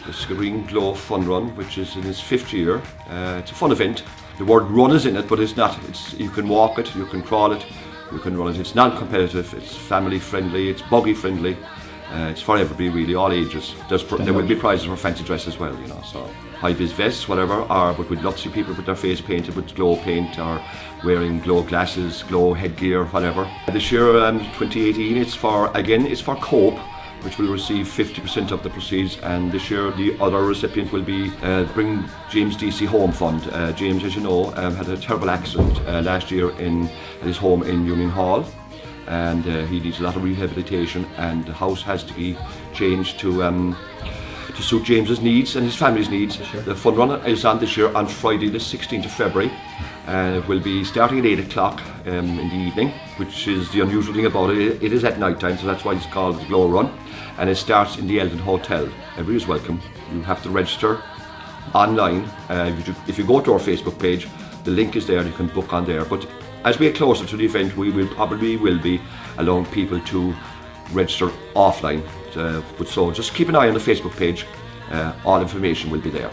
the Skibbereen Glow Fun Run, which is in its fifth year. Uh, it's a fun event. The word run is in it, but it's not. It's, you can walk it, you can crawl it, you can run it. It's non-competitive, it's family friendly, it's buggy friendly. Uh, it's for everybody really, all ages. There will be prizes for fancy dress as well, you know. So high vis vests, whatever. Or but we'd love to people with their face painted with glow paint or wearing glow glasses, glow headgear, whatever. This year, um, 2018, it's for again, it's for Cope which will receive 50% of the proceeds and this year the other recipient will be uh, Bring James DC Home Fund. Uh, James, as you know, um, had a terrible accident uh, last year in his home in Union Hall and uh, he needs a lot of rehabilitation and the house has to be changed to um, to suit James's needs and his family's needs. The fun run is on this year on Friday the 16th of February and it will be starting at 8 o'clock um, in the evening which is the unusual thing about it. It is at night time so that's why it's called the Glow Run and it starts in the Eldon Hotel. Everybody is welcome. You have to register online. Uh, if, you, if you go to our Facebook page the link is there you can book on there but as we get closer to the event we will probably will be allowing people to register offline uh, but so just keep an eye on the Facebook page uh, all information will be there